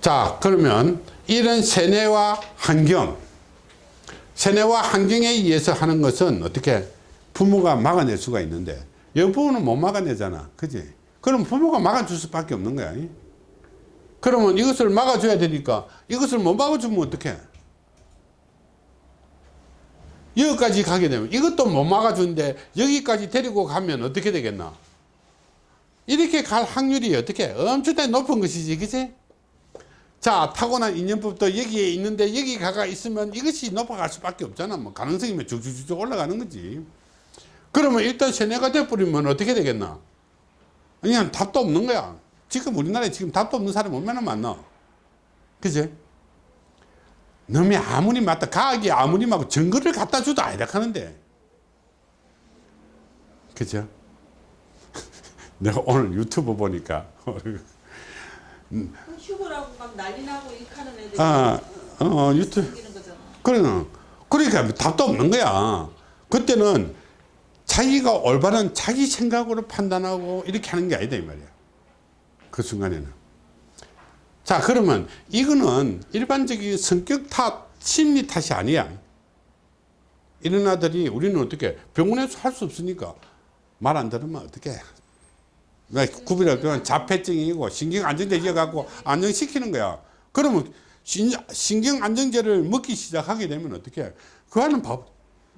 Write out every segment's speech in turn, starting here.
자 그러면 이런 세뇌와 환경 세뇌와 환경에 의해서 하는 것은 어떻게 부모가 막아낼 수가 있는데 여부모는 못 막아내잖아. 그지? 그럼 부모가 막아줄 수밖에 없는 거야. 그러면 이것을 막아줘야 되니까 이것을 못 막아주면 어떡해? 여기까지 가게 되면 이것도 못 막아주는데 여기까지 데리고 가면 어떻게 되겠나? 이렇게 갈 확률이 어떻게? 엄청나게 높은 것이지 그치 자 타고난 인연법도 여기에 있는데 여기 가가 있으면 이것이 높아갈 수밖에 없잖아. 뭐 가능성이 면 쭉쭉쭉 올라가는 거지. 그러면 일단 세뇌가 돼버리면 어떻게 되겠나? 그냥 답도 없는 거야. 지금 우리나라에 지금 답도 없는 사람이 얼마나 많나? 그지? 놈이 아무리 맞다 과학이 아무리 막 증거를 갖다 줘도 아니다 하는데. 그죠? 내가 오늘 유튜브 보니까 휴거라고 막 난리 나고 이렇게 하는 애들이 아, 어, 유튜브. 생기는 거잖아. 그래 그러니까 답도 없는 거야. 그때는 자기가 올바른 자기 생각으로 판단하고 이렇게 하는 게 아니다 이 말이야. 그 순간에는. 자 그러면 이거는 일반적인 성격 탓 심리 탓이 아니야. 이런 아들이 우리는 어떻게 병원에서 할 수 없으니까 말 안 들으면 어떻게 왜 구비를 하면 자폐증이고 신경 안정제 갖고 안정시키는 거야. 그러면 신, 신경 안정제를 먹기 시작하게 되면 어떻게 그 아는 바보,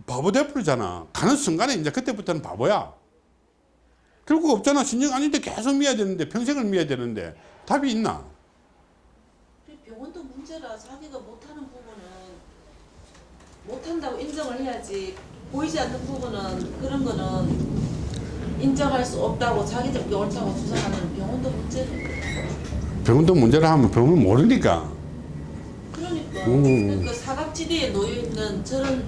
바보 돼버리잖아. 가는 순간에 이제 그때부터는 바보야. 결국 없잖아. 신경 안정제 계속 미야 되는데 평생을 미야 되는데 답이 있나? 병원도 문제라 자기가 못하는 부분은 못한다고 인정을 해야지 보이지 않는 부분은 그런 거는 인정할 수 없다고 자기들이 옳다고 주장하는 병원도 문제는 병원도 문제라 하면 병원 모르니까. 그러니까. 음. 그러니까 사각지대에 놓여 있는 저런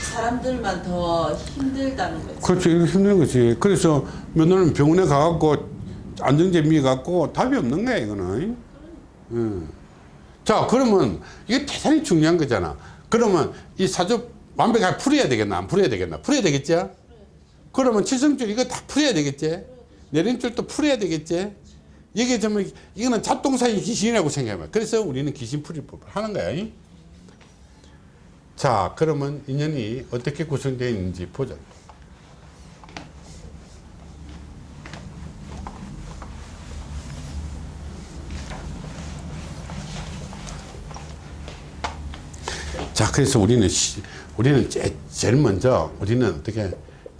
사람들만 더 힘들다는 거지. 이거 힘든 거지. 그래서 며느리는 병원에 가갖고 안정제 미 갖고 답이 없는 거야 이거는. 음. 자 그러면 이게 대단히 중요한 거잖아. 그러면 이 사주 완벽하게 풀어야 되겠나 안 풀어야 되겠나? 풀어야 되겠죠 그러면 칠성줄 이거 다 풀어야 되겠지? 내림줄도 풀어야 되겠지? 이게 정말 이거는 잡동사의 귀신이라고 생각해봐. 그래서 우리는 귀신풀이법을 하는 거야 이? 자 그러면 인연이 어떻게 구성되어 있는지 보자. 자 그래서 우리는 시, 우리는 제, 제일 먼저 우리는 어떻게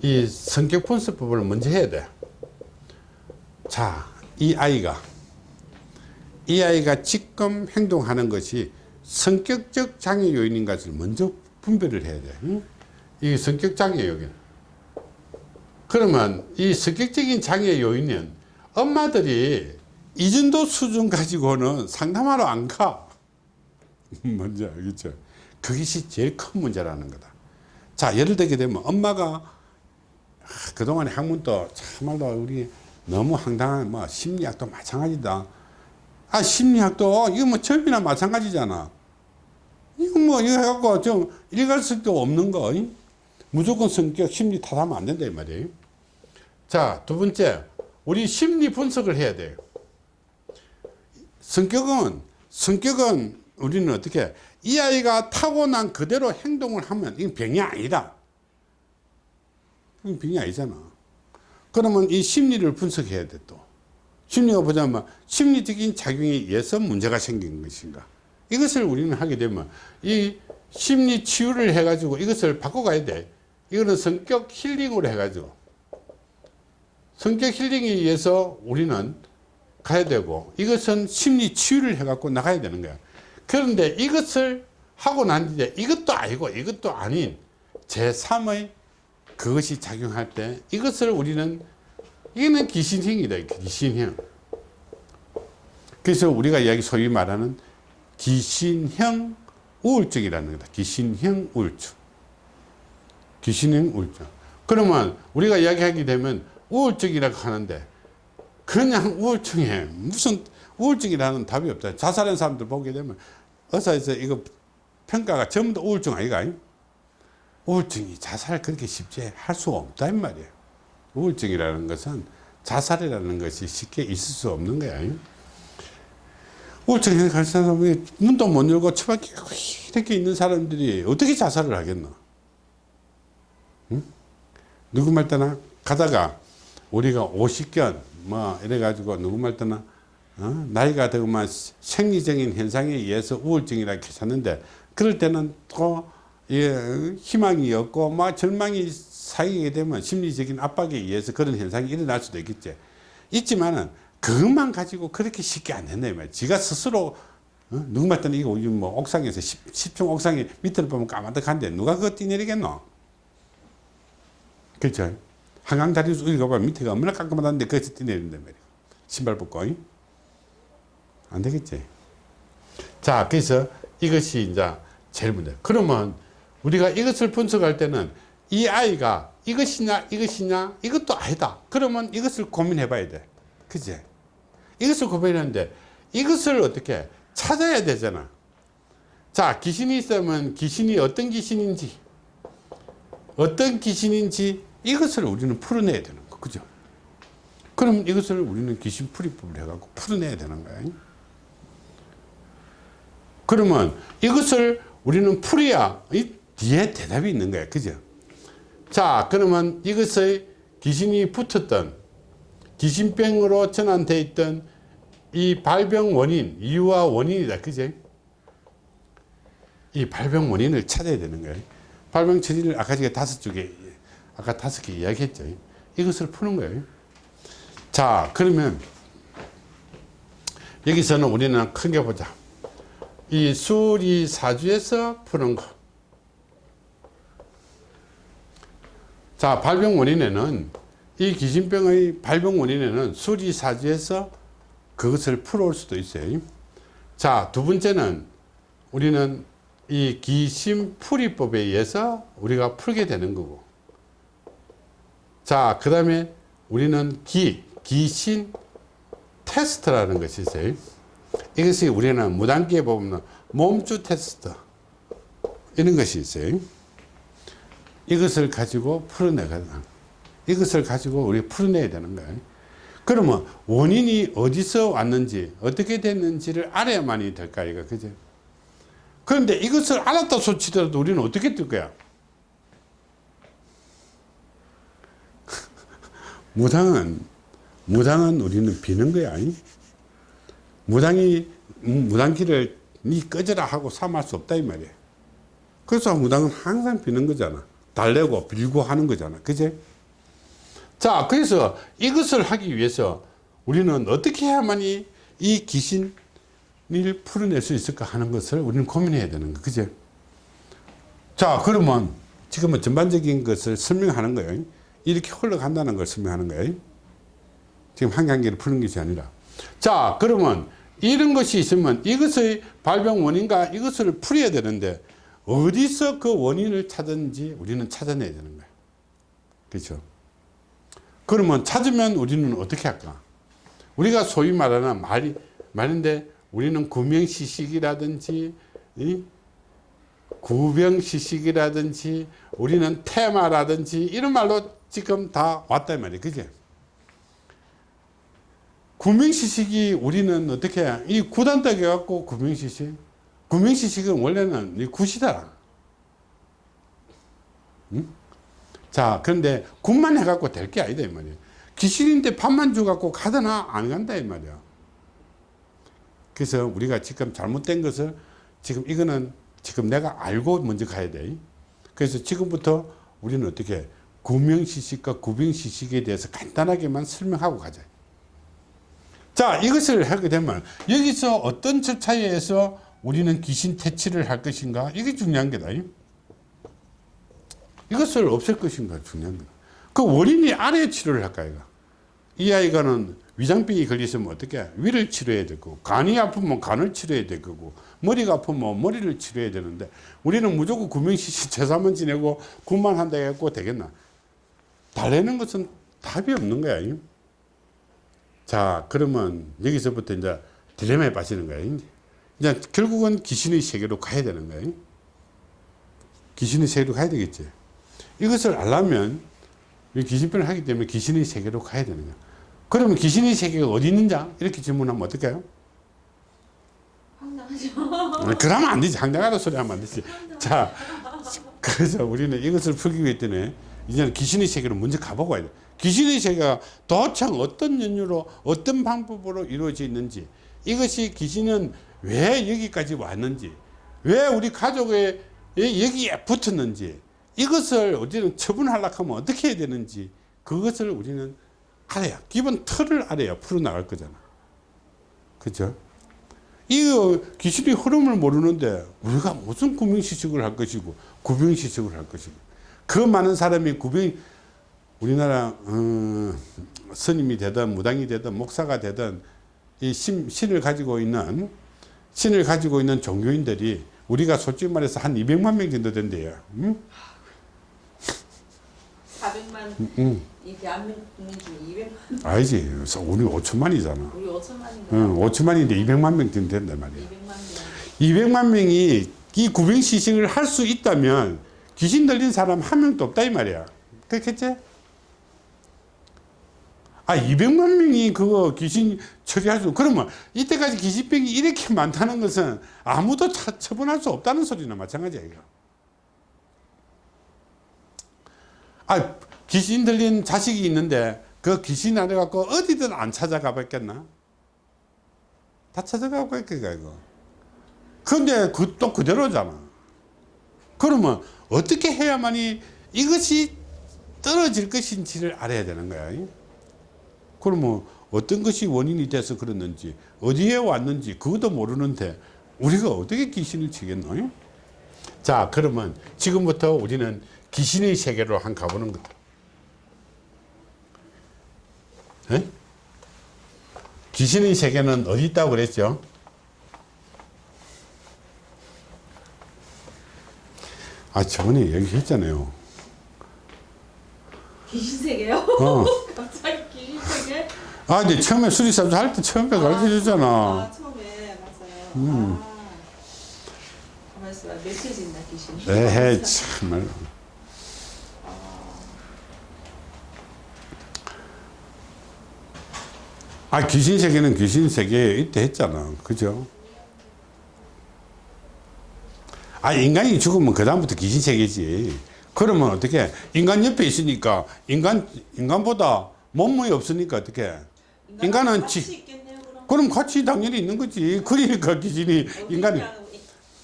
이 성격 분석법을 먼저 해야 돼 자 이 아이가 이 아이가 지금 행동하는 것이 성격적 장애 요인인 것을 먼저 분별을 해야 돼. 응? 이 성격 장애 요인. 그러면 이 성격적인 장애 요인은 엄마들이 이 정도 수준 가지고는 상담하러 안 가. 뭔지 알겠죠? 그것이 제일 큰 문제라는 거다. 자, 예를 들게 되면 엄마가 아, 그동안에 학문도 참말로 우리 너무 황당한 뭐 심리학도 마찬가지다. 아, 심리학도 이거 뭐 접이나 마찬가지잖아. 이거 뭐 이거 해갖고 좀 일갈성도 없는 거. 이? 무조건 성격 심리 탓하면 안 된다 이 말이에요. 자, 두 번째. 우리 심리 분석을 해야 돼요. 성격은 성격은 우리는 어떻게 이 아이가 타고난 그대로 행동을 하면 이건 병이 아니다. 이건 병이 아니잖아. 그러면 이 심리를 분석해야 돼 또. 심리가 보자면 심리적인 작용에 의해서 문제가 생긴 것인가. 이것을 우리는 하게 되면 이 심리 치유를 해가지고 이것을 바꿔가야 돼. 이거는 성격 힐링으로 해가지고 성격 힐링에 의해서 우리는 가야 되고 이것은 심리 치유를 해갖고 나가야 되는 거야. 그런데 이것을 하고 난 뒤에 이것도 아니고 이것도 아닌 제3의 그것이 작용할 때 이것을 우리는 이거는 귀신형이다. 귀신형. 그래서 우리가 이야기 소위 말하는 귀신형 우울증이라는 거다. 귀신형 우울증. 귀신형 우울증. 그러면 우리가 이야기하게 되면 우울증이라고 하는데 그냥 우울증에 무슨 우울증이라는 답이 없다. 자살한 사람들 보게 되면 의사에서 이거 평가가 전부 다 우울증 아이가? 우울증이 자살 그렇게 쉽게 할 수 없다 이 말이에요. 우울증이라는 것은 자살이라는 것이 쉽게 있을 수 없는 거야. 우울증 가는 사람이 문도 못 열고 처박혀 이렇게 있는 사람들이 어떻게 자살을 하겠노? 응? 누구 말 때나 가다가 우리가 50견 뭐 이래 가지고 누구 말 때나 어? 나이가 들면 생리적인 현상에 의해서 우울증이라 괜찮는데 그럴 때는 또 예, 희망이 없고 막 절망이 쌓이게 되면 심리적인 압박에 의해서 그런 현상이 일어날 수도 있겠지. 있지만은 그것만 가지고 그렇게 쉽게 안 된다 이 말이야. 지가 스스로 어? 누구 말때는 이거 우리 뭐 옥상에서 10, 10 층 옥상에 밑을 보면 까마득한데 누가 그거 뛰내리겠노? 그렇죠? 한강 다리에서 우리가 밑에가 얼마나 깔끔하다는데 거기서 뛰내린단 말이야. 신발 벗고. 잉? 안 되겠지? 자 그래서 이것이 이제 제일 문제. 그러면 우리가 이것을 분석할 때는 이 아이가 이것이냐 이것이냐 이것도 아니다. 그러면 이것을 고민해 봐야 돼. 그지? 이것을 고민하는데 이것을 어떻게 찾아야 되잖아. 자 귀신이 있으면 귀신이 어떤 귀신인지 어떤 귀신인지 이것을 우리는 풀어내야 되는 거. 그죠? 그럼 이것을 우리는 귀신 풀이법을 해갖고 풀어내야 되는 거야. 그러면 이것을 우리는 풀어야 이 뒤에 대답이 있는 거야. 그죠? 자 그러면 이것의 귀신이 붙었던 귀신병으로 전환되어 있던 이 발병 원인 이유와 원인이다. 그제 이 발병 원인을 찾아야 되는 거예요 발병 처리를 아까 제가 다섯 쪽에 아까 다섯 개 이야기했죠. 이것을 푸는 거예요 자 그러면 여기서는 우리는 크게 보자. 이 수리 사주에서 푸는 거. 자, 발병 원인에는 이 귀신병의 발병 원인에는 수리사주에서 그것을 풀어올 수도 있어요. 자, 두 번째는 우리는 이 귀신풀이법에 의해서 우리가 풀게 되는 거고. 자, 그 다음에 우리는 기, 귀신 테스트라는 것이 있어요. 이것이 우리는 무단기에 보면 몸주 테스트 이런 것이 있어요. 이것을 가지고 풀어내거든. 이것을 가지고 우리 풀어내야 되는 거예요. 그러면 원인이 어디서 왔는지 어떻게 됐는지를 알아야만이 될까 이거 그죠? 그런데 이것을 알았다 소치더라도 우리는 어떻게 뜰 거야? 무당은 무당은 우리는 비는 거야. 무당이 무당기를 니 꺼져라 하고 삼할 수 없다 이 말이야 그래서 무당은 항상 비는 거잖아 달래고 빌고 하는 거잖아. 그제? 자 그래서 이것을 하기 위해서 우리는 어떻게 해야만이 이 귀신을 풀어낼 수 있을까 하는 것을 우리는 고민해야 되는 거. 그제? 자 그러면 지금은 전반적인 것을 설명하는 거예요. 이렇게 흘러간다는 걸 설명하는 거예요. 지금 한 단계를 푸는 것이 아니라. 자 그러면 이런 것이 있으면 이것의 발병 원인과 이것을 풀어야 되는데 어디서 그 원인을 찾는지 우리는 찾아내야 되는 거예요. 그렇죠? 그러면 찾으면 우리는 어떻게 할까? 우리가 소위 말하는 말이 말인데 우리는 구명시식이라든지 구병시식이라든지 우리는 테마라든지 이런 말로 지금 다 왔다 말이에요. 그죠? 구명시식이 우리는 어떻게 해? 이 구단딱 해갖고 구명시식 구명시식은 원래는 이 굿이다. 응? 자 그런데 굿만 해갖고 될 게 아니다 이 말이야. 귀신인데 밥만 줘갖고 가다나 안 간다 이 말이야. 그래서 우리가 지금 잘못된 것을 지금 이거는 지금 내가 알고 먼저 가야 돼. 그래서 지금부터 우리는 어떻게 구명시식과 구병시식에 대해서 간단하게만 설명하고 가자. 자 이것을 하게 되면 여기서 어떤 절차에 의해서 우리는 귀신 퇴치를 할 것인가? 이게 중요한 게다. 이것을 없앨 것인가? 중요한 거다 그 원인이 아래 치료를 할까 이 아이가는 위장병이 걸리시면 어떻게 위를 치료해야 될 거고 간이 아프면 간을 치료해야 될 거고 머리가 아프면 머리를 치료해야 되는데 우리는 무조건 구명시시 제사만 지내고 군만 한다 해갖고 되겠나? 달래는 것은 답이 없는 거야 자 그러면 여기서부터 이제 딜레마에 빠지는 거예요 이제 결국은 귀신의 세계로 가야 되는 거예요 귀신의 세계로 가야 되겠지 이것을 알려면 귀신편을 하기 때문에 귀신의 세계로 가야 되는 거야 그러면 귀신의 세계가 어디 있는지 이렇게 질문하면 어떨까요 황당하죠. 그러면 안 되지. 황당하다 소리 하면 안 되지. 자, 그래서 우리는 이것을 풀기 위해 때문에 이제는 귀신의 세계로 먼저 가보고 와야 돼. 귀신의 세계가 도대체 어떤 연유로 어떤 방법으로 이루어져 있는지 이것이 귀신은 왜 여기까지 왔는지 왜 우리 가족에 여기에 붙었는지 이것을 우리는 처분하려고 하면 어떻게 해야 되는지 그것을 우리는 알아야 기본 틀을 알아야 풀어나갈 거잖아. 그죠? 이 귀신의 흐름을 모르는데 우리가 무슨 구명시식을 할 것이고 구병시식을 할 것이고 그 많은 사람이 구병 우리나라 어, 스님이 되든 무당이 되든 목사가 되든 이 신, 신을 가지고 있는 신을 가지고 있는 종교인들이 우리가 솔직히 말해서 한 200만 명 정도 된대요. 음? 400만 음. 이 대한민국 중에 200만 아니지. 우리 5천만이잖아. 우리 5천만인가? 응, 5천만인데 200만 명 정도 된단 말이야. 200만 명. 200만 명이 이 구병시식을 할 수 있다면 귀신 들린 사람 한 명도 없다 이 말이야. 그렇겠지? 아 200만 명이 그거 귀신 처리할 수 그러면 이때까지 귀신병이 이렇게 많다는 것은 아무도 차- 처분할 수 없다는 소리나 마찬가지야 이거. 아 귀신 들린 자식이 있는데 그 귀신 안 해갖고 어디든 안 찾아가 봤겠나? 다 찾아가고 있겠가 이거. 근데 그 또 그대로잖아. 그러면 어떻게 해야만이 이것이 떨어질 것인지를 알아야 되는 거야. 그러면 어떤 것이 원인이 돼서 그랬는지 어디에 왔는지 그것도 모르는데 우리가 어떻게 귀신을 치겠노? 자 그러면 지금부터 우리는 귀신의 세계로 한 가보는 거다. 에? 귀신의 세계는 어디 있다고 그랬죠? 아 저번에 얘기했잖아요. 귀신 세계요? 어. 갑자기? 아 근데 처음에 수리사도 할때 처음에 가르쳐 줬잖아. 아 처음에 맞아요. 음. 아. 가만 있어봐. 며칠 지나 귀신. 에헤 참말. 아 귀신 세계는 귀신 세계에 있다 했잖아. 그죠? 아 인간이 죽으면 그 다음부터 귀신 세계지. 그러면 어떻게? 인간 옆에 있으니까 인간 인간보다 몸무게 없으니까 어떻게? 인간은 같이 지- 있겠네요 그럼. 그럼 같이 당연히 있는 거지. 그러니까 귀신이 인간이 어디랑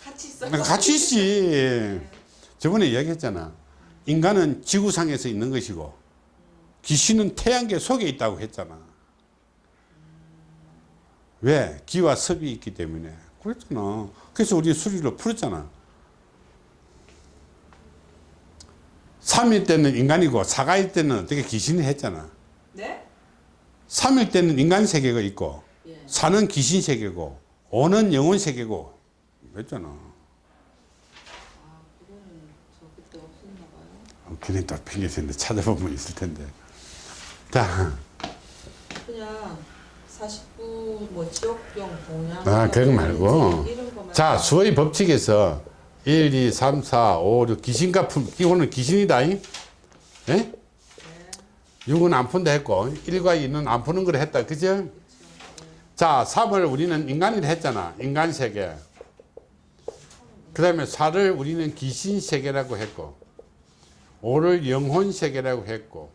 같이 있어. 같이 있지. 저번에 이야기했잖아. 인간은 지구상에서 있는 것이고 귀신은 태양계 속에 있다고 했잖아. 왜? 기와 섭이 있기 때문에. 그랬잖아. 그래서 우리 수리로 풀었잖아. 3일 때는 인간이고 4가일 때는 어떻게 귀신이 했잖아. 네? 3일 때는 인간 세계가 있고 예. 4는 귀신 세계고 5는 영혼 세계고 그랬잖아. 아 그거는 저 그때 없었나 봐요. 괜히 또 핑계 대는데 찾아보면 있을 텐데. 자, 그냥 49, 뭐 지옥병, 공양. 아, 그거 말고. 자, 수의 법칙에서 1, 2, 3, 4, 5, 6 귀신과 품, 이거는 귀신이다. 잉? 예? 6은 안 푼다 했고 1과 2는 안 푸는 걸 했다. 그죠? 자, 3을 우리는 인간이라 했잖아. 인간 세계. 그 다음에 4를 우리는 귀신 세계라고 했고 5를 영혼 세계라고 했고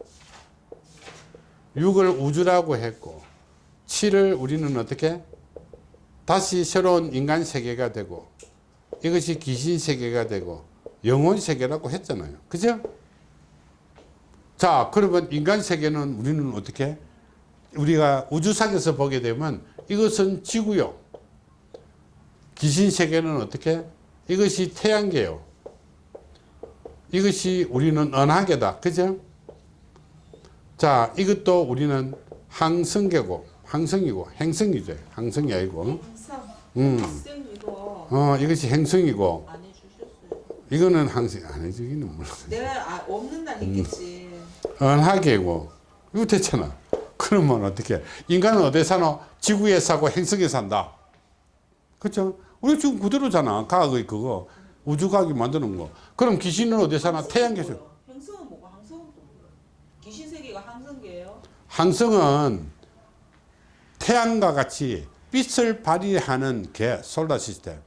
6을 우주라고 했고 7을 우리는 어떻게? 다시 새로운 인간 세계가 되고 이것이 귀신 세계가 되고 영혼 세계라고 했잖아요. 그죠? 자, 그러면 인간 세계는 우리는 어떻게? 우리가 우주상에서 보게 되면 이것은 지구요. 귀신 세계는 어떻게? 이것이 태양계요. 이것이 우리는 은하계다. 그죠? 자, 이것도 우리는 항성계고, 항성이고, 행성이죠. 항성이 아니고. 항상 음. 어, 이것이 행성이고, 안 해주셨어요. 이거는 항성, 안 해주기는 몰라. 내가 아, 없는 날 있겠지. 은하계고, 이거 됐잖아. 그러면 어떻게? 인간은 어디 사노? 지구에 사고 행성에 산다. 그렇죠? 우리 지금 그대로잖아. 과학의 그거. 우주과학이 만드는 거. 그럼 귀신은 어디 사나? 태양계에서. 행성은 뭐가 항성은? 귀신 세계가 항성계예요? 항성은 태양과 같이 빛을 발휘하는 개 솔라 시스템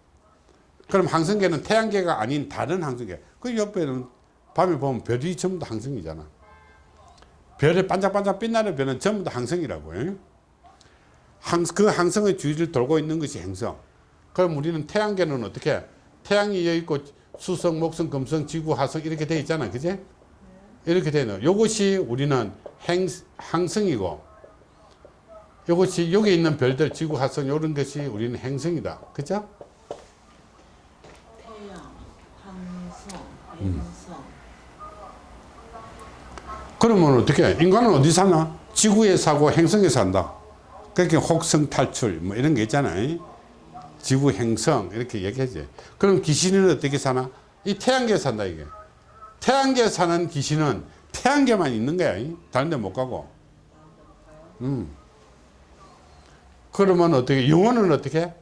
그럼 항성계는 태양계가 아닌 다른 항성계 그 옆에는 밤에 보면 별이 전부 다 항성이잖아 별의 반짝반짝 빛나는 별은 전부 다 항성이라고 그 항성의 주위를 돌고 있는 것이 행성. 그럼 우리는 태양계는 어떻게? 태양이 여기 있고 수성 목성 금성 지구 화성 이렇게 돼 있잖아. 그제 이렇게 되는. 요것이 우리는 행, 항성이고 요것이 여기 있는 별들 지구 화성 이런 것이 우리는 행성이다. 그죠 태양, 항성, 행성. 그러면 어떻게 인간은 어디 사나? 지구에 사고 행성에 산다. 그렇게 혹성 탈출 뭐 이런 게 있잖아요 지구 행성 이렇게 얘기하지. 그럼 귀신은 어떻게 사나? 이 태양계에 산다 이게. 태양계에 사는 귀신은 태양계만 있는 거야. 이. 다른 데 못 가고. 음. 그러면 어떻게 영혼은 어떻게?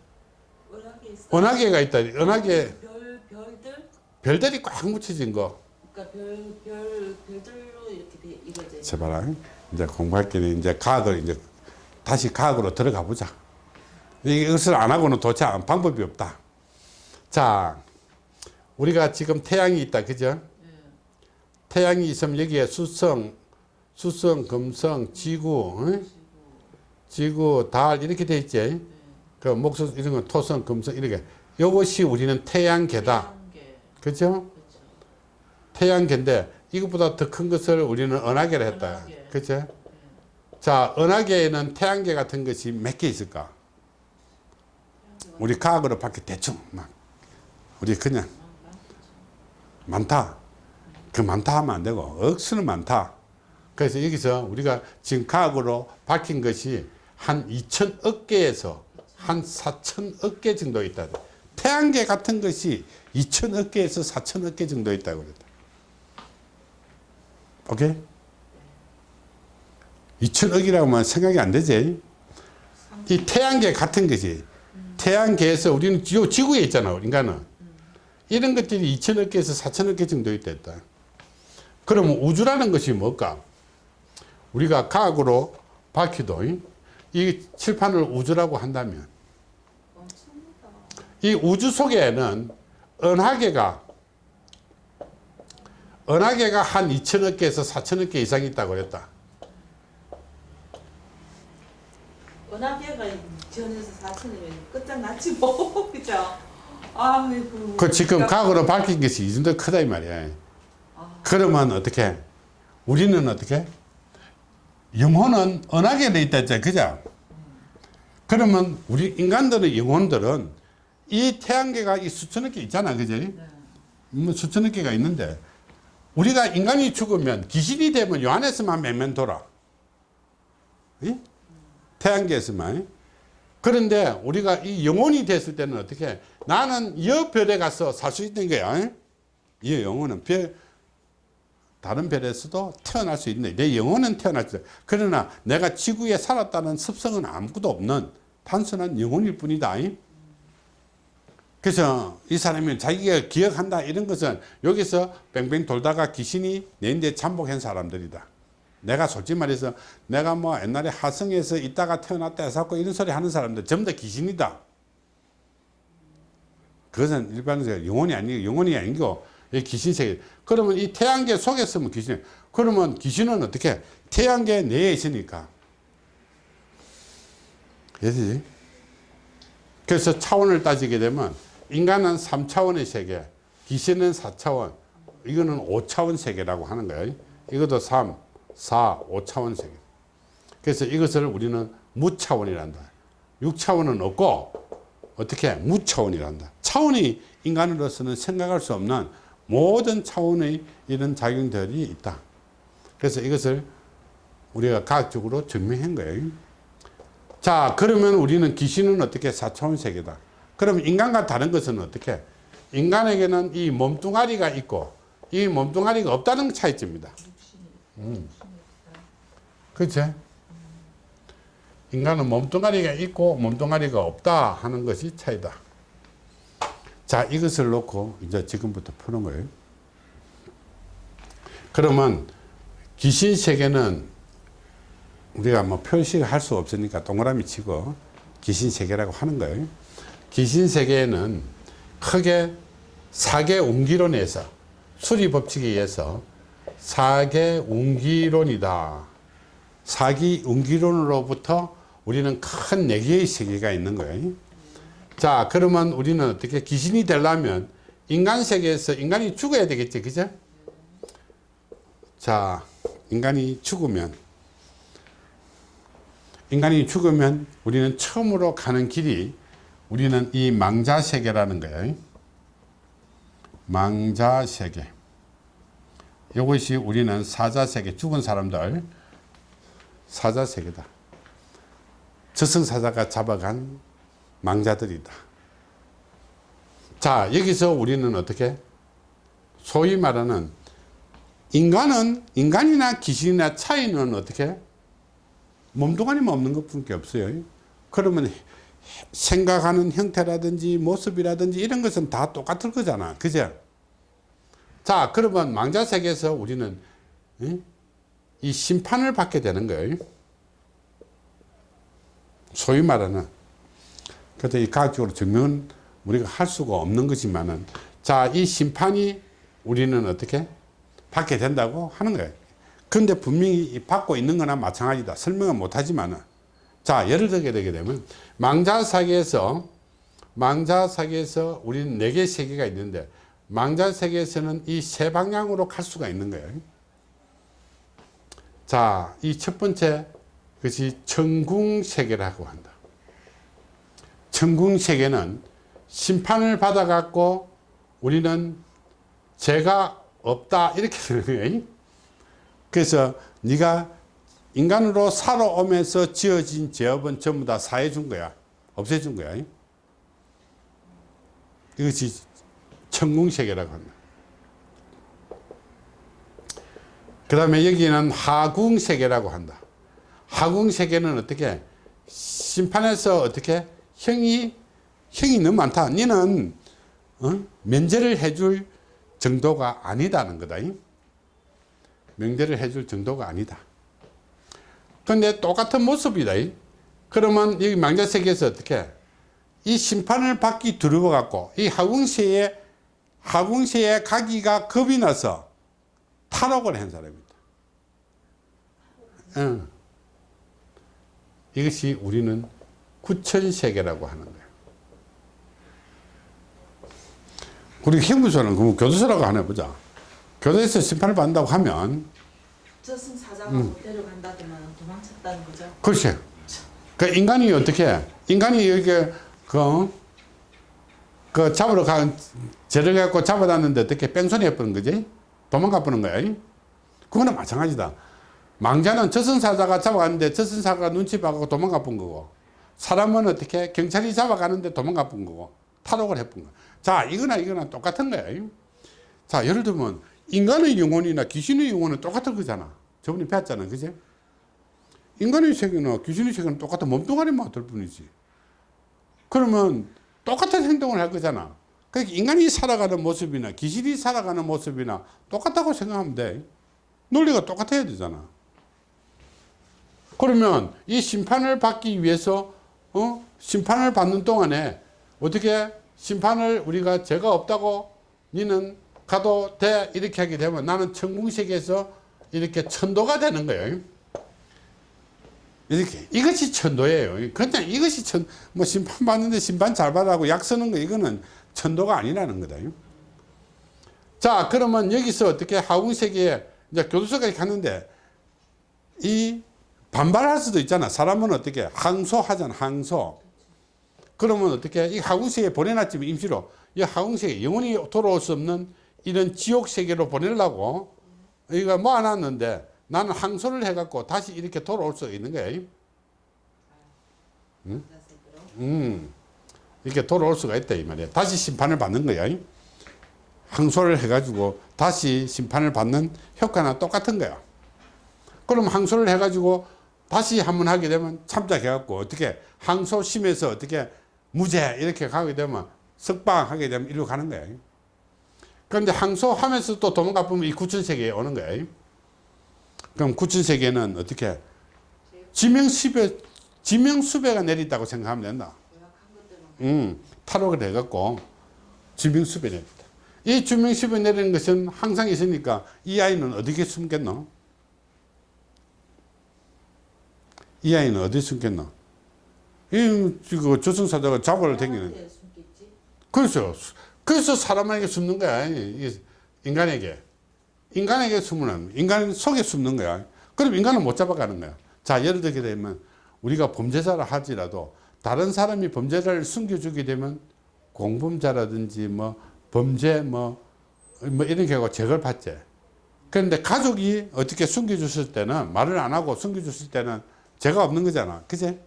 은하계. 은하계가 있다. 은하계. 별 별들? 별들이 꽉 묻혀진 거. 그러니까 별, 별, 별들로 이렇게 돼, 이루어져 제발 이제 공부할 때는 이제 과학을 이제 다시 과학으로 들어가 보자. 이것을 안 하고는 도대체 안- 방법이 없다. 자, 우리가 지금 태양이 있다, 그죠? 태양이 있으면 여기에 수성, 수성, 금성, 지구, 응? 지구, 달 이렇게 돼 있지. 그 목수 이런 건 토성, 금성 이렇게. 이것이 우리는 태양계다, 태양계. 그죠? 태양계인데 이것보다 더 큰 것을 우리는 은하계를 했다. 그죠? 자, 은하계에는 태양계 같은 것이 몇 개 있을까? 우리 과학으로 밖에 대충 막 우리 그냥 많다. 그 많다 하면 안 되고 억수는 많다. 그래서 여기서 우리가 지금 과학으로 밝힌 것이 한 2천억 개에서 한 4천억 개 정도 있다. 태양계 같은 것이 2천억 개에서 4천억 개 정도 있다고 그랬다. 오케이? 2천억이라고 하면 생각이 안 되지. 이 태양계 같은 것이 태양계에서 우리는 지- 지구에 있잖아, 인간은. 이런 것들이 2천억 개에서 4천억 개 정도 있다. 그러면 우주라는 것이 뭘까? 우리가 과학으로 밝히도 이- 이 칠판을 우주라고 한다면 이 우주 속에는 은하계가 은하계가 한 2천억 개에서 4천억 개 이상 있다고 그랬다. 은하계가 전에서 4천이면 끝장났지 뭐 그죠? 아이고 그 지금 과학으로 밝힌 것이 이 정도 크다 이 말이야. 아. 그러면 어떻게? 우리는 어떻게? 영혼은 은하계에 있다 했잖아. 그죠? 그러면 우리 인간들의 영혼들은 이 태양계가 이 수천억 개 있잖아. 그죠? 네. 뭐 수천억 개가 있는데 우리가 인간이 죽으면 귀신이 되면 요 안에서만 몇몇 돌아. 이? 태양계에서만. 그런데 우리가 이 영혼이 됐을 때는 어떻게 나는 여 별에 가서 살 수 있는 거야. 이 영혼은 별 다른 별에서도 태어날 수 있네. 내 영혼은 태어날 수 있어. 그러나 내가 지구에 살았다는 습성은 아무것도 없는 단순한 영혼일 뿐이다. 그래서 이 사람이 자기가 기억한다 이런 것은 여기서 뺑뺑 돌다가 귀신이 내인데 잠복한 사람들이다. 내가 솔직히 말해서 내가 뭐 옛날에 하성에서 있다가 태어났다 해서 이런 소리 하는 사람들 전부 다 귀신이다. 그것은 일반적으로 영혼이 아니고 영혼이 아니고 이 귀신 세계. 그러면 이 태양계 속에 있으면 귀신. 그러면 귀신은 어떻게? 태양계 내에 있으니까. 그래서 차원을 따지게 되면 인간은 3차원의 세계, 귀신은 4차원, 이거는 5차원 세계라고 하는 거예요. 이것도 3, 4, 5차원 세계. 그래서 이것을 우리는 무차원이란다. 6차원은 없고 어떻게 무차원이란다. 차원이 인간으로서는 생각할 수 없는 모든 차원의 이런 작용들이 있다. 그래서 이것을 우리가 과학적으로 증명한 거예요. 자, 그러면 우리는 귀신은 어떻게 4차원 세계다. 그럼 인간과 다른 것은 어떻게? 인간에게는 이 몸뚱아리가 있고 이 몸뚱아리가 없다는 차이점입니다. 음. 그렇지? 인간은 몸뚱아리가 있고 몸뚱아리가 없다 하는 것이 차이다. 자, 이것을 놓고 이제 지금부터 푸는 거예요. 그러면 귀신 세계는 우리가 뭐 표시할 수 없으니까 동그라미 치고 귀신 세계라고 하는 거예요. 귀신 세계에는 크게 사계 운기론에서 수리 법칙에 의해서 사계 운기론이다. 사기 운기론으로부터 우리는 큰네 개의 세계가 있는 거예요. 자, 그러면 우리는 어떻게 귀신이 되려면 인간 세계에서 인간이 죽어야 되겠지, 그죠? 자, 인간이 죽으면 인간이 죽으면 우리는 처음으로 가는 길이 우리는 이 망자 세계라는 거예요. 망자 세계. 이것이 우리는 사자 세계, 죽은 사람들 사자 세계다. 저승사자가 잡아간 망자들이다. 자, 여기서 우리는 어떻게? 소위 말하는 인간은, 인간이나 귀신이나 차이는 어떻게? 몸뚱아리만 없는 것 뿐게 없어요. 그러면 생각하는 형태라든지 모습이라든지 이런 것은 다 똑같을 거잖아. 그죠? 자, 그러면 망자 세계에서 우리는 이- 이 심판을 받게 되는 거예요. 소위 말하는. 그래서 이 과학적으로 증명은 우리가 할 수가 없는 거지만은 자, 이 심판이 우리는 어떻게 받게 된다고 하는 거예요. 근데 분명히 이 받고 있는 거나 마찬가지다. 설명은 못 하지만은 자, 예를 들게 되게 되면 망자 세계에서 망자 세계에서 우리는 네개 세계가 있는데 망자 세계에서는 이 세 방향으로 갈 수가 있는 거예요. 자, 이 첫 번째 그것이 천궁 세계라고 한다. 천궁 세계는 심판을 받아 갖고 우리는 죄가 없다 이렇게 되는 거예요. 그래서 네가 인간으로 살아오면서 지어진 죄업은 전부 다 사해 준 거야. 없애 준 거야. 이것이 천궁 세계라고 합니다. 그 다음에 여기는 하궁 세계라고 한다. 하궁 세계는 어떻게 심판에서 어떻게 형이 형이 너무 많다. 너는 어? 면제를 해줄 정도가 아니다는 거다. 명제를 해줄 정도가 아니다. 근데 똑같은 모습이다. 그러면 여기 망자 세계에서 어떻게 이 심판을 받기 두려워 갖고 이 하궁세에 하궁세에 가기가 겁이 나서 탈옥을 한 사람입니다. 응. 이것이 우리는 구천세계라고 하는 거예요. 우리 형무소는 그럼 교도소라고 하나 보자. 교도에서 심판을 받는다고 하면 저승 사자가 음. 못 데려간다더만 도망쳤다는 거죠. 그렇지. 그 인간이 어떻게 인간이 이렇게 그, 그 잡으러 간 죄를 갖고 잡아놨는데 어떻게 뺑소니 해버는 거지? 도망가 버는 거야. 그거는 마찬가지다. 망자는 저승사자가 잡아갔는데 저승사자가 눈치 봐가고 도망가 본 거고 사람은 어떻게 경찰이 잡아가는데 도망가 본 거고 탈옥을 해본 거. 자 이거나 이거나 똑같은 거야. 자 예를 들면 인간의 영혼이나 귀신의 영혼은 똑같은 거잖아. 저번에 배웠잖아. 그지? 인간의 세계나 귀신의 세계는 똑같은 몸뚱아리만 어떨 뿐이지. 그러면 똑같은 행동을 할 거잖아. 그러니까 인간이 살아가는 모습이나 귀신이 살아가는 모습이나 똑같다고 생각하면 돼. 논리가 똑같아야 되잖아. 그러면 이 심판을 받기 위해서 어? 심판을 받는 동안에 어떻게 심판을 우리가 죄가 없다고 니는 가도 돼 이렇게 하게 되면 나는 천궁세계에서 이렇게 천도가 되는 거예요. 이렇게 이것이 천도예요. 그냥 이것이 천 뭐 심판 받는데 심판 잘 받라고 약 쓰는 거 이거는 천도가 아니라는 거다. 자 그러면 여기서 어떻게 하궁세계에 이제 교도소까지 갔는데 이 반발할 수도 있잖아. 사람은 어떻게 항소하잖아. 항소. 그러면 어떻게 이 하궁세계에 보내놨지만 임시로 이 하궁세계 영원히 돌아올 수 없는 이런 지옥 세계로 보내려고 이거 모아놨는데 나는 항소를 해갖고 다시 이렇게 돌아올 수 있는 거야. 응? 음, 이렇게 돌아올 수가 있다 이 말이야. 다시 심판을 받는 거야. 항소를 해가지고 다시 심판을 받는 효과는 똑같은 거야. 그럼 항소를 해가지고 다시 한 번 하게 되면 참작해갖고 어떻게 항소심에서 어떻게 무죄 이렇게 가게 되면 석방하게 되면 이리로 가는 거야. 그런데 항소하면서 또 도망가 보면 이 구천세계에 오는 거야. 그럼 구천세계는 어떻게 지명십에 지명수배가 내렸다고 생각하면 된다. 음, 탈옥을 해갖고 지명수배 내렸다. 이 지명수배 내리는 것은 항상 있으니까 이 아이는 어디에 숨겠노? 이 아이는 어디 숨겠노? 이, 그 당기는. 사람한테 숨겠지 그렇죠. 그래서 사람에게 숨는 거야. 이 인간에게. 인간에게 숨으면 인간 속에 숨는 거야. 그럼 인간은 못 잡아가는 거야. 자, 예를 들게 되면 우리가 범죄자를 하지라도 다른 사람이 범죄자를 숨겨주게 되면 공범자라든지 뭐 범죄 뭐, 뭐 이런 경우가 제거를 받지. 그런데 가족이 어떻게 숨겨줬을 때는 말을 안 하고 숨겨줬을 때는 죄가 없는 거잖아. 그지?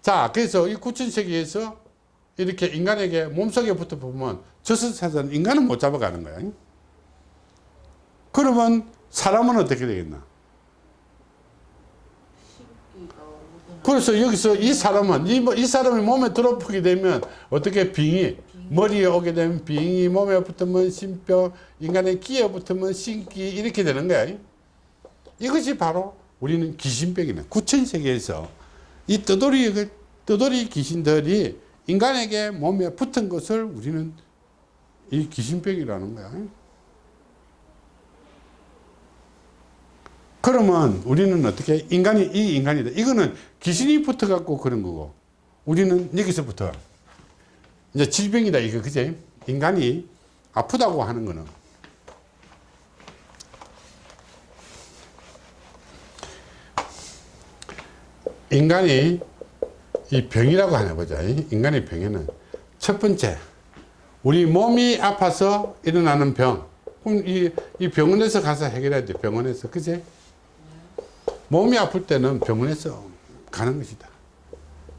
자, 그래서 이 구천세계에서 이렇게 인간에게 몸속에 붙어 보면 저승사자는 인간은 못 잡아가는 거야. 그러면 사람은 어떻게 되겠나? 그래서 여기서 이 사람은 이, 뭐- 이 사람이 몸에 들어보게 되면 어떻게 빙이 머리에 오게 되면 빙이 몸에 붙으면 신뼈 인간의 끼에 붙으면 신기 이렇게 되는 거야. 이것이 바로 우리는 귀신병이네. 구천세계에서 이 떠돌이 그 떠돌이 귀신들이 인간에게 몸에 붙은 것을 우리는 이 귀신병이라는 거야. 그러면 우리는 어떻게 인간이 이 인간이다. 이거는 귀신이 붙어 갖고 그런 거고 우리는 여기서부터 이제 질병이다 이거 그제 인간이 아프다고 하는 거는 인간이 이 병이라고 하나 보자. 인간의 병에는 첫 번째 우리 몸이 아파서 일어나는 병. 그럼 이, 이 병원에서 가서 해결해야 돼. 병원에서. 그제? 몸이 아플 때는 병원에서 가는 것이다.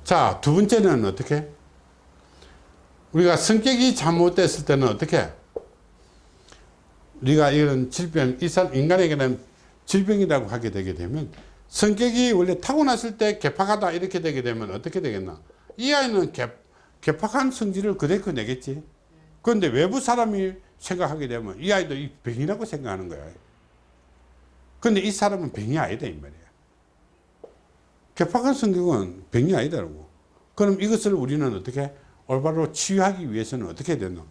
자, 두 번째는 어떻게? 우리가 성격이 잘못됐을 때는 어떻게? 우리가 이런 질병, 인간에게는 질병이라고 하게 되게 되면 성격이 원래 타고났을 때 개팍하다 이렇게 되게 되면 어떻게 되겠나? 이 아이는 개, 개팍한 성질을 그대로 내겠지. 그런데 외부 사람이 생각하게 되면 이 아이도 이 병이라고 생각하는 거야. 근데 이 사람은 병이 아니다 이 말이야. 개팍한 성격은 병이 아니다라고. 그럼 이것을 우리는 어떻게 올바로 치유하기 위해서는 어떻게 해야 되나?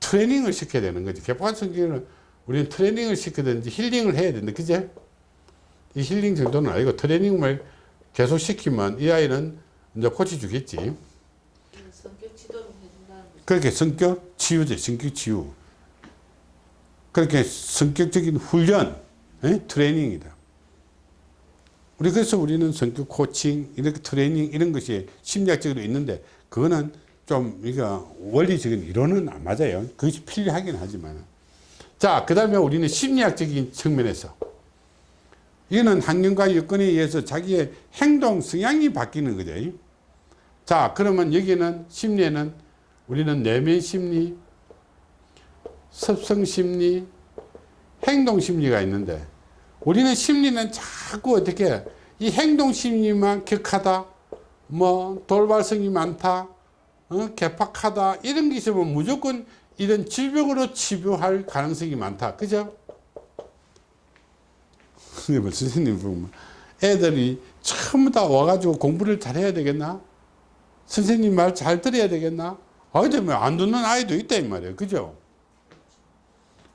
트레이닝을 시켜야 되는 거지. 개팍한 성격은 우리는 트레이닝을 시키든지 힐링을 해야 된다. 그제? 이 힐링 정도는 아니고 트레이닝을 계속 시키면 이 아이는 이제 고쳐주겠지. 성격 지도를 해준다는 그렇게 성격 치유제, 성격 치유. 그렇게 성격적인 훈련, 에? 트레이닝이다. 우리 그래서 우리는 성격 코칭, 이렇게 트레이닝 이런 것이 심리학적으로 있는데 그거는 좀 이거 원리적인 이론은 안 맞아요. 그것이 필요하긴 하지만. 자, 그 다음에 우리는 심리학적인 측면에서 이거는 환경과 여건에 의해서 자기의 행동 성향이 바뀌는 거죠. 자, 그러면 여기는 심리에는 우리는 내면 심리, 습성 심리, 행동 심리가 있는데 우리는 심리는 자꾸 어떻게 이 행동 심리만 격하다, 뭐 돌발성이 많다, 어? 개팍하다 이런 게 있으면 무조건 이런 질병으로 치료할 가능성이 많다. 그죠? 선생님, 선생님 보면 애들이 전부 다 와가지고 공부를 잘해야 되겠나? 선생님 말 잘 들어야 되겠나? 아이들 뭐안 듣는 아이도 있다 이 말이에요. 그죠?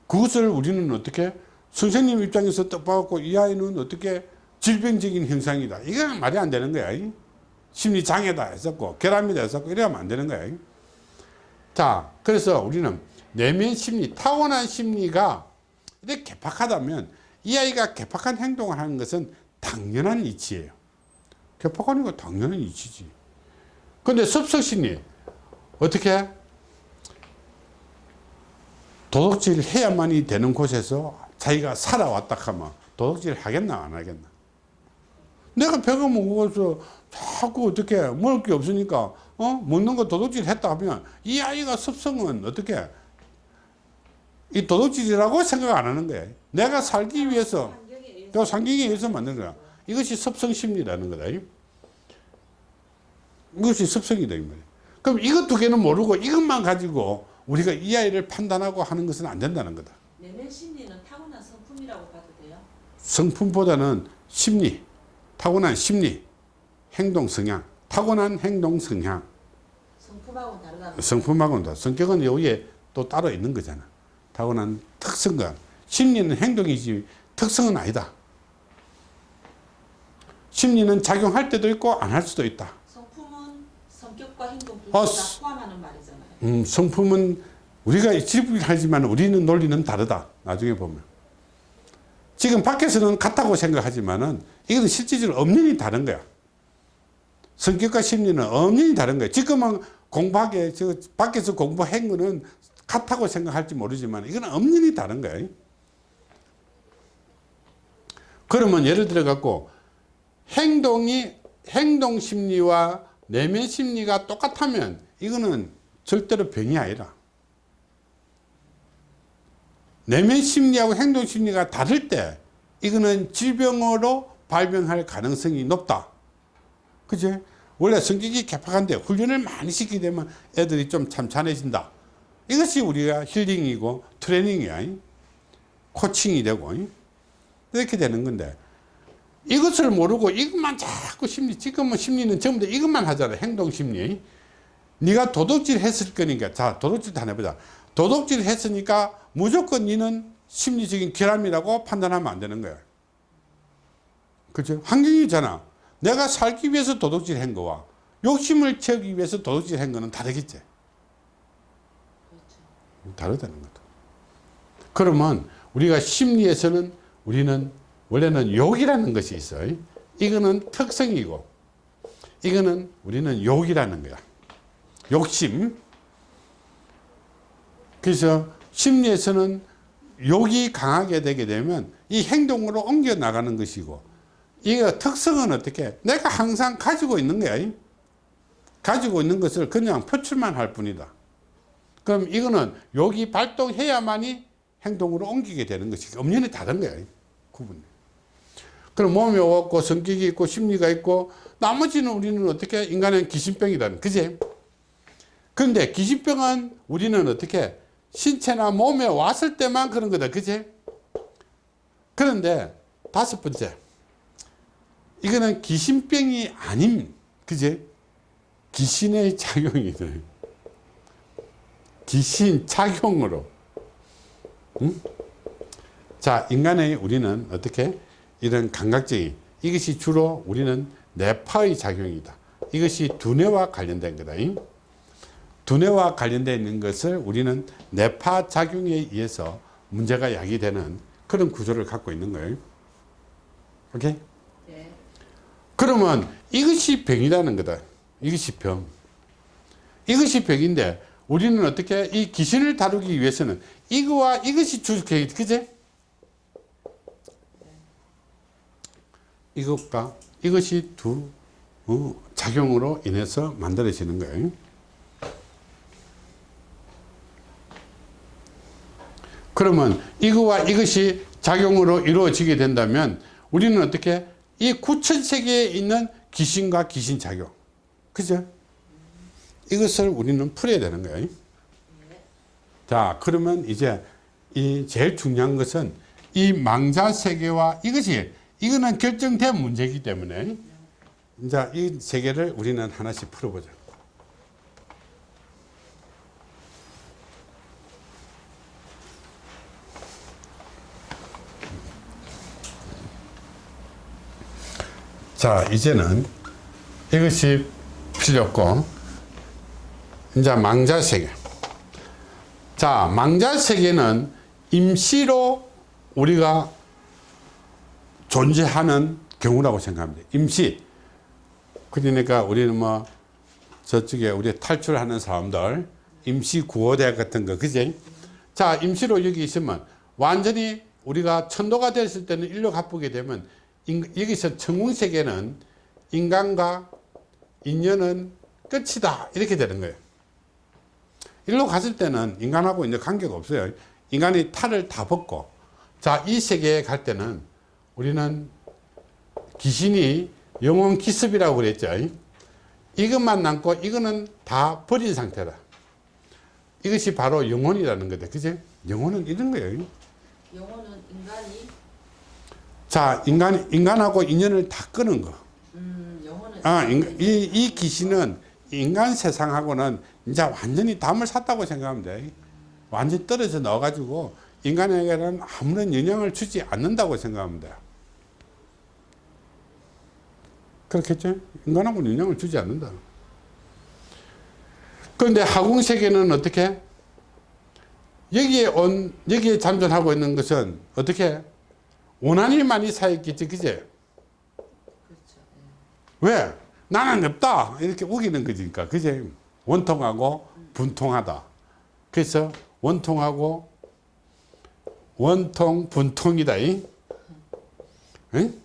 그것을 우리는 어떻게 선생님 입장에서 딱 봐갖고 이 아이는 어떻게 질병적인 현상이다. 이건 말이 안 되는 거야. 이. 심리 장애다 했었고 결함이다 했었고 이러면 안 되는 거야. 이. 자, 그래서 우리는 내면 심리, 타고난 심리가 이렇게 개팍하다면 이 아이가 개팍한 행동을 하는 것은 당연한 이치예요. 개팍하는 거 당연한 이치지. 근데 습성심리 어떻게 도덕질 해야만이 되는 곳에서 자기가 살아왔다 하면 도덕질 하겠나 안 하겠나? 내가 배가 무거워서 자꾸 어떻게 먹을 게 없으니까 어? 먹는 거 도덕질 했다 하면 이 아이가 습성은 어떻게 이 도덕질이라고 생각 안 하는 거야 내가 살기 위해서 또 상경에 의해서 만든 거야. 이것이 습성 심리라는 거다. 이것이 말이야 그럼 이것 두 개는 모르고 이것만 가지고 우리가 이 아이를 판단하고 하는 것은 안 된다는 거다. 내면 심리는 타고난 성품이라고 봐도 돼요? 성품보다는 심리 타고난 심리, 행동 성향, 타고난 행동 성향, 성품하고는 다르다. 성품하고는 다. 성격은 여기에 또 따로 있는 거잖아. 타고난 특성과 심리는 행동이지 특성은 아니다. 심리는 작용할 때도 있고 안 할 수도 있다. 성품은 성격과 행동 둘 어, 다 포함하는 말이잖아요. 음, 성품은 우리가 지불하지만 우리는 논리는 다르다. 나중에 보면. 지금 밖에서는 같다고 생각하지만은 이거는 실질적으로 엄연히 다른 거야. 성격과 심리는 엄연히 다른 거야. 지금은 공부하게 저 밖에서 공부한 거는 같다고 생각할지 모르지만 이거는 엄연히 다른 거야. 그러면 예를 들어 갖고 행동이 행동 심리와 내면 심리가 똑같다면 이거는 절대로 병이 아니라 내면 심리하고 행동 심리가 다를 때 이거는 질병으로 발병할 가능성이 높다. 그지? 원래 성격이 개팍한데 훈련을 많이 시키게 되면 애들이 좀 참찬해진다. 이것이 우리가 힐링이고 트레이닝이야. 코칭이 되고. 이렇게 되는 건데 이것을 모르고 이것만 자꾸 심리 지금은 심리는 전부 다 이것만 하잖아 행동 심리. 네가 도둑질 했을 거니까. 자 도둑질 다 해보자. 도둑질 했으니까 무조건 니는 심리적인 결함이라고 판단하면 안 되는 거야. 그죠 환경이잖아. 내가 살기 위해서 도둑질 한 거와 욕심을 채우기 위해서 도둑질 한 거는 다르겠지. 다르다는 거다 그러면 우리가 심리에서는 우리는 원래는 욕이라는 것이 있어요. 이거는 특성이고 이거는 우리는 욕이라는 거야. 욕심. 그래서 심리에서는 욕이 강하게 되게 되면 이 행동으로 옮겨 나가는 것이고 이거 특성은 어떻게 내가 항상 가지고 있는 거야. 가지고 있는 것을 그냥 표출만 할 뿐이다. 그럼 이거는 욕이 발동해야만이 행동으로 옮기게 되는 것이 엄연히 다른 거야. 구분이. 그럼 몸이 없고 성격이 있고 심리가 있고 나머지는 우리는 어떻게 인간은 기신병이라는 그지? 그런데 기신병은 우리는 어떻게 신체나 몸에 왔을 때만 그런 거다 그지? 그런데 다섯 번째 이거는 기신병이 아닌 그지? 귀신의 작용이네 귀신 작용으로 응? 자 인간의 우리는 어떻게 이런 감각적인 이것이 주로 우리는 뇌파의 작용이다. 이것이 두뇌와 관련된 거다. 두뇌와 관련되어 있는 것을 우리는 뇌파 작용에 의해서 문제가 야기되는 그런 구조를 갖고 있는 거예요. 오케이? 네. 그러면 이것이 병이라는 거다. 이것이 병. 이것이 병인데 우리는 어떻게 이 귀신을 다루기 위해서는 이거와 이것이 주, 그제? 이것과 이것이 두 어, 작용으로 인해서 만들어지는 거예요. 그러면 이거와 이것이 작용으로 이루어지게 된다면 우리는 어떻게 이 구천 세계에 있는 귀신과 귀신 작용, 그죠? 이것을 우리는 풀어야 되는 거예요. 자, 그러면 이제 이 제일 중요한 것은 이 망자 세계와 이것이 이거는 결정된 문제이기 때문에 이제 이 세계를 우리는 하나씩 풀어보자. 자, 이제는 이것이 필요 없고 이제 망자 세계. 자, 망자 세계는 임시로 우리가 존재하는 경우라고 생각합니다. 임시. 그러니까 우리는 뭐 저쪽에 우리 탈출하는 사람들 임시 구호대 같은 거 그지? 자 임시로 여기 있으면 완전히 우리가 천도가 됐을 때는 일로 가쁘게 되면 인, 여기서 천궁세계는 인간과 인연은 끝이다 이렇게 되는 거예요. 일로 갔을 때는 인간하고 이제 관계가 없어요. 인간이 탈을 다 벗고 자 이 세계에 갈 때는 우리는 귀신이 영혼 기습이라고 그랬죠. 이것만 남고 이거는 다 버린 상태다. 이것이 바로 영혼이라는 거다. 그지? 영혼은 이런 거예요. 영혼은 인간이 자, 인간, 인간하고 인연을 다 끄는 거. 아, 인- 이, 이 귀신은 인간 세상하고는 이제 완전히 담을 샀다고 생각하면 돼. 완전히 떨어져 넣어가지고 인간에게는 아무런 영향을 주지 않는다고 생각하면 돼. 그렇겠죠? 인간하고는 영향을 주지 않는다. 그런데 하궁세계는 어떻게? 여기에 온, 여기에 잠존하고 있는 것은 어떻게? 많이 쌓였겠지, 그제? 그렇죠. 왜? 나는 없다. 이렇게 우기는 거지니까. 그제? 원통하고 분통하다. 그래서 원통하고 원통 분통이다. 이? 응?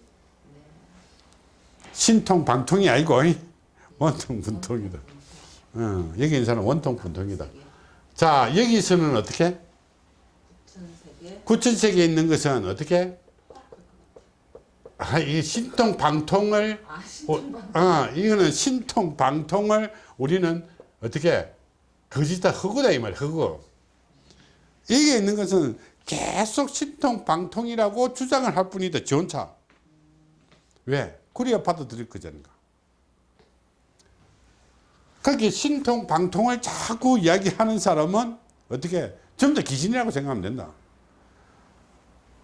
신통 방통이 아니고 이? 원통 분통이다. 어, 여기 있는 사람은 원통 분통이다. 자 여기서는 어떻게? 천세계 구천세계에 있는 것은 어떻게? 아, 이 신통 방통을 아 어, 신통방 아, 이거는 신통 방통을 우리는 어떻게 거짓다 허구다 이 말이야 허구 이게 있는 것은 계속 신통 방통이라고 주장을 할 뿐이다 지 혼자 왜? 그래야 받아들일 거잖아. 그렇게 신통 방통을 자꾸 이야기하는 사람은 어떻게 전부 다 귀신이라고 생각하면 된다.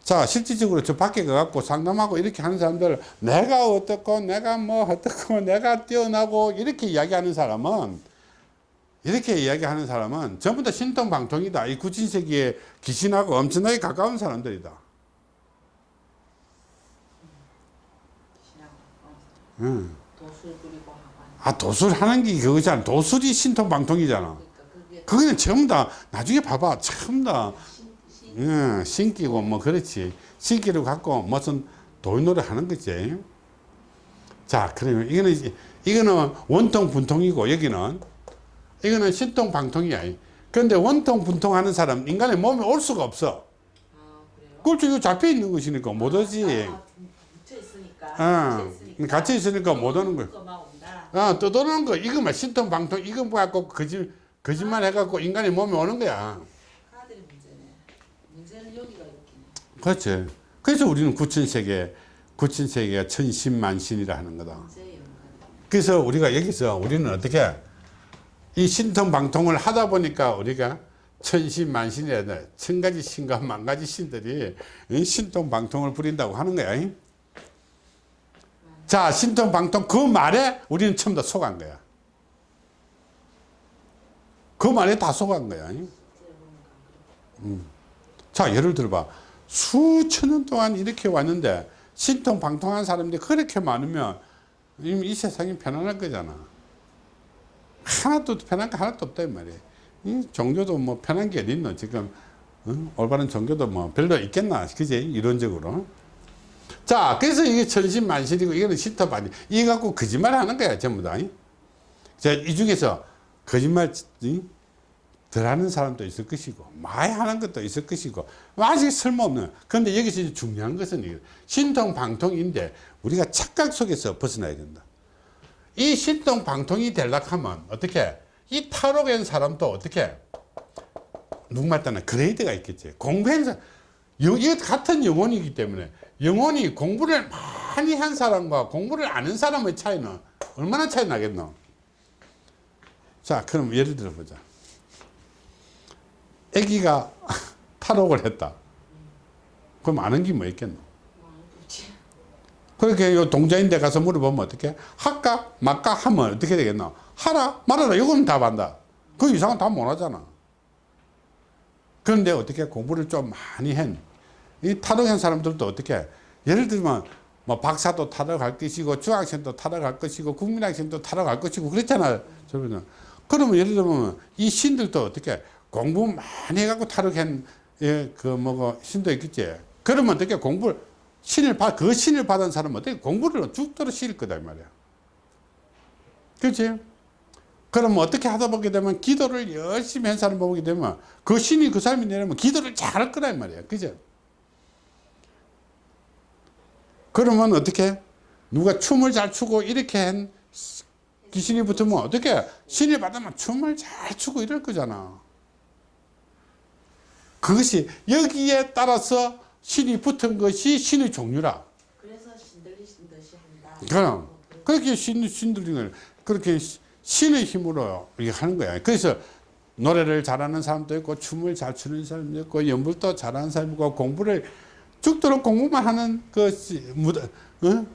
자, 실질적으로 저 밖에 가갖고 상담하고 이렇게 하는 사람들, 내가 어떻고, 내가 뭐 어떻고, 내가 뛰어나고, 이렇게 이야기하는 사람은, 이렇게 이야기하는 사람은 전부 다 신통방통이다. 이 구진세기에 귀신하고 엄청나게 가까운 사람들이다. 응. 아, 도술하는 게 그거잖아. 도술이 신통방통이잖아. 그러니까 그거는 전부 다, 나중에 봐봐. 전부 다, 응, 신기고 뭐 그렇지. 신기를 갖고 무슨 돌노래 하는 거지. 자, 그러면 이거는, 이거는 원통 분통이고 여기는 이거는 신통 방통이야. 그런데 원통 분통 하는 사람 인간의 몸에 올 수가 없어. 아? 그렇죠. 이거 잡혀 있는 것이니까 못 오지. 아, 묻혀 있으니까 어, 묻혀 있으니까 못 오는 거야. 아, 떠도는 거. 이거만 신통 방통, 이거 뭐 갖고 거짓, 거짓말 해갖고 인간의 몸에 오는 거야. 하나들이 문제네 문제는 여기가 이렇게 그렇지. 그래서 우리는 구천세계, 구천세계가 천신만신이라 하는 거다. 그래서 우리가 여기서 우리는 어떻게 이 신통방통을 하다 보니까 우리가 천신만신이라 돼. 천 가지 신과 만 가지 신들이 이 신통방통을 부린다고 하는 거야. 이? 자, 신통방통 그 말에 우리는 처음 다 속한 거야. 그 말에 다 속한 거야. 이? 음. 자, 예를 들어봐. 수천 년 동안 이렇게 왔는데 신통방통한 사람들이 그렇게 많으면 이, 이 세상이 편안할 거잖아. 하나도 편한 게 하나도 없다 이 말이야. 이 종교도 뭐 편한 게 어디 있노 지금 어? 올바른 종교도 뭐 별로 있겠나 그지 이론적으로. 자 그래서 이게 천신만신이고 이거는 신터반이 이거 갖고 거짓말 하는 거야 전부 다. 이? 자, 이 중에서 거짓말 이? 덜 하는 사람도 있을 것이고 많이 하는 것도 있을 것이고 아직 쓸모없는 그런데 여기서 중요한 것은 신통방통인데 우리가 착각 속에서 벗어나야 된다 이 신통방통이 되려고 하면 어떻게? 이 탈옥한 사람도 어떻게? 누구말 따나 그레이드가 있겠지. 공부한 사람 영- 이거 같은 영혼이기 때문에 영혼이 공부를 많이 한 사람과 공부를 안한 사람의 차이는 얼마나 차이 나겠노? 자 그럼 예를 들어 보자. 아기가 탈옥을 했다. 그럼 아는 게 뭐 있겠노? 그렇게 요 동자인 데 가서 물어보면 어떻게? 할까? 말까? 하면 어떻게 되겠노? 하라? 말하라? 이거는 답한다. 그 이상은 답 못 하잖아. 그런데 어떻게 공부를 좀 많이 한, 이 탈옥한 사람들도 어떻게, 예를 들면, 뭐 박사도 탈옥할 것이고, 중학생도 탈옥할 것이고, 국민학생도 탈옥할 것이고, 그렇잖아. 저번에. 그러면 예를 들면, 이 신들도 어떻게, 공부 많이 해갖고 탈옥한, 예, 그, 뭐고, 신도 있겠지. 그러면 어떻게 공부를, 신을 받, 그 신을 받은 사람은 어떻게 공부를 죽도록 시킬 거다, 이 말이야. 그렇지? 그러면 어떻게 하다 보게 되면 기도를 열심히 한 사람 보게 되면 그 신이 그 사람이 내려면 기도를 잘할 이 말이야. 그죠? 그러면 어떻게 누가 춤을 잘 추고 이렇게 한 귀신이 붙으면 어떻게 신을 받으면 춤을 잘 추고 이럴 거잖아. 그것이 여기에 따라서 신이 붙은 것이 신의 종류라. 그래서 신들리신 듯이 한다 그럼. 그래서 그렇게 신, 신들이 그렇게 시- 신의 힘으로 이렇게 하는 거야. 그래서 노래를 잘하는 사람도 있고 춤을 잘 추는 사람도 있고 연불도 잘하는 사람도 있고 공부를 죽도록 공부만 하는 그 시- 무당, 어?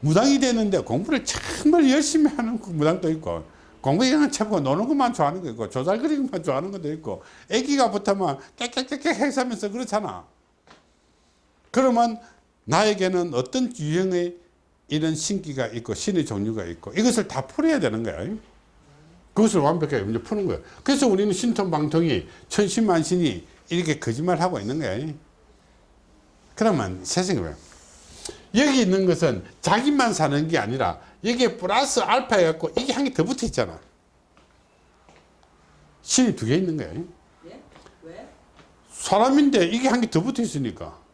무당이 되는데 공부를 정말 열심히 하는 그 무당도 있고 공부에 그냥 채고 노는 것만 좋아하는 거 있고 조잘거리는 것만 좋아하는 것도 있고 애기가 붙으면 깨깨깨깨 해서면서 그렇잖아. 그러면 나에게는 어떤 유형의 이런 신기가 있고 신의 종류가 있고 이것을 다 풀어야 되는 거야. 그것을 완벽하게 이제 푸는 거야. 그래서 우리는 신통방통이 천신만신이 이렇게 거짓말하고 있는 거야. 그러면 세상에 왜? 여기 있는 것은 자기만 사는 게 아니라 여기에 플러스 알파 해갖고 이게 한 개 더 붙어 있잖아. 신이 두 개 있는 거야. 예? 왜? 사람인데 이게 한 개 더 붙어 있으니까.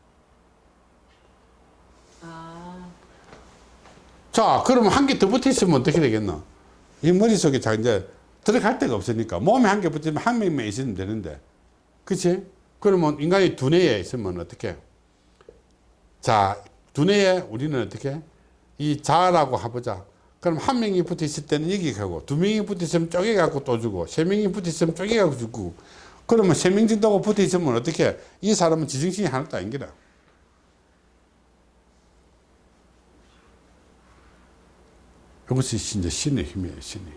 자, 그러면 한 개 더 붙어 있으면 어떻게 되겠나? 이 머릿속에 자, 이제 들어갈 데가 없으니까 몸에 한 개 붙으면 한 명만 있으면 되는데. 그치? 그러면 인간이 두뇌에 있으면 어떻게? 자, 두뇌에 우리는 어떻게? 이 자라고 해보자. 그럼 한 명이 붙어 있을 때는 여기 가고, 두 명이 붙어 있으면 쪼개갖고 또 주고, 세 명이 붙어 있으면 쪼개갖고 주고, 그러면 세명 정도가 붙어 있으면 어떻게? 이 사람은 지정신이 하나도 아닌 거 이것이 이제 신의 힘이에요, 신의 힘.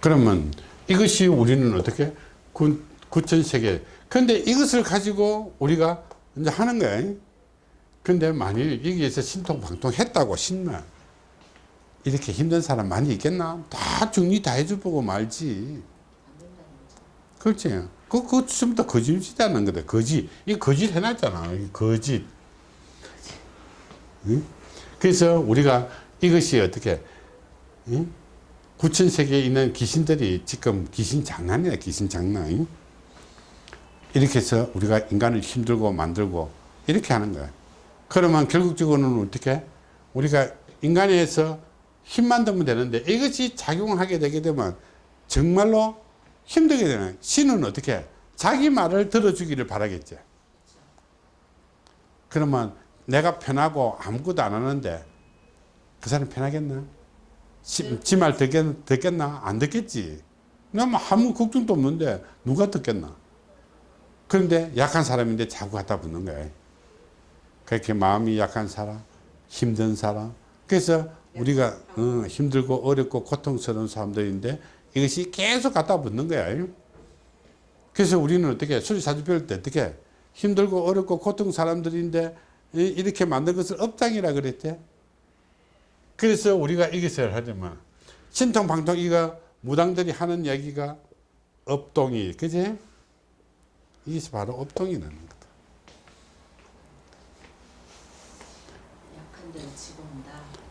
그러면 이것이 우리는 어떻게? 구, 구천세계. 근데 이것을 가지고 우리가 이제 하는 거야. 근데 만일 여기에서 신통방통 했다고 신나. 이렇게 힘든 사람 많이 있겠나? 다 정리 다 해줘보고 말지. 그렇지. 그, 전부 다 거짓이라는 거다. 거짓. 이 거짓 해놨잖아. 이 거짓. 응? 그래서 우리가 이것이 어떻게, 응? 구천 세계에 있는 귀신들이 지금 귀신 장난이야, 귀신 장난. 응? 이렇게 해서 우리가 인간을 힘들고 만들고 이렇게 하는 거야. 그러면 결국적으로는 어떻게? 우리가 인간에서 힘만 들면 되는데 이것이 작용하게 되게 되면 정말로 힘들게 되는 신은 어떻게? 자기 말을 들어주기를 바라겠지. 그러면 내가 편하고 아무것도 안 하는데 그 사람 편하겠나? 지말 듣겠, 듣겠나? 안 듣겠지. 나뭐 아무 걱정도 없는데 누가 듣겠나? 그런데 약한 사람인데 자꾸 갖다 붙는 거야. 그렇게 마음이 약한 사람, 힘든 사람. 그래서 우리가 어, 힘들고 어렵고 고통스러운 사람들인데 이것이 계속 갖다 붙는 거야. 그래서 우리는 어떻게 수리사주 배울 때 어떻게 힘들고 어렵고 고통 사람들인데 이- 이렇게 만든 것을 업장이라 그랬대. 그래서 우리가 이것을 하려면 신통 방통 이거 무당들이 하는 얘기가 업동이 그지? 이게 바로 업동이라는 거다.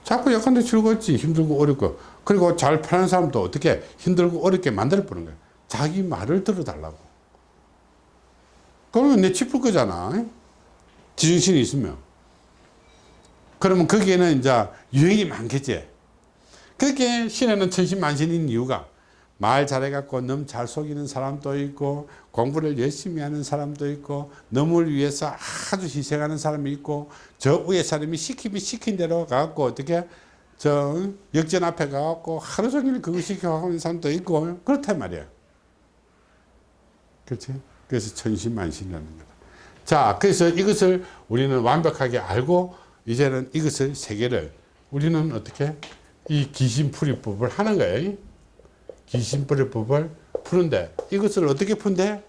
자꾸 약한데 즐겁지 힘들고 어렵고 그리고 잘 편한 사람도 어떻게 힘들고 어렵게 만들어 보는 거야. 자기 말을 들어달라고. 그러면 내 짚을 거잖아. 지정신이 있으면. 그러면 거기에는 이제 유형이 많겠지. 그렇게 신에는 천신만신인 이유가 말 잘해갖고 너무 잘 속이는 사람도 있고 공부를 열심히 하는 사람도 있고 너를 위해서 아주 희생하는 사람이 있고 저 위에 사람이 시키면 시킨 대로 가갖고 어떻게 저 역전 앞에 가갖고 하루 종일 그거 시켜하는 사람도 있고 그렇단 말이야. 그렇지? 그래서 천신만신이라는 거다. 자, 그래서 이것을 우리는 완벽하게 알고 이제는 이것을 세계를 우리는 어떻게 이 귀신풀이법을 하는 거예요. 귀신풀이법을 푸는데 이것을 어떻게 푼대?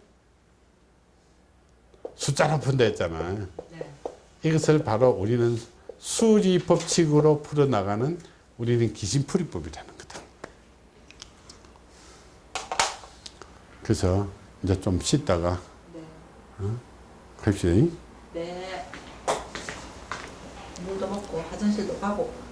숫자로 푼다 했잖아. 네. 이것을 바로 우리는 수리 법칙으로 풀어나가는 우리는 귀신풀이법이라는 거다. 그래서 이제 좀 씻다가 네. 합시다. 네. 물도 먹고 화장실도 가고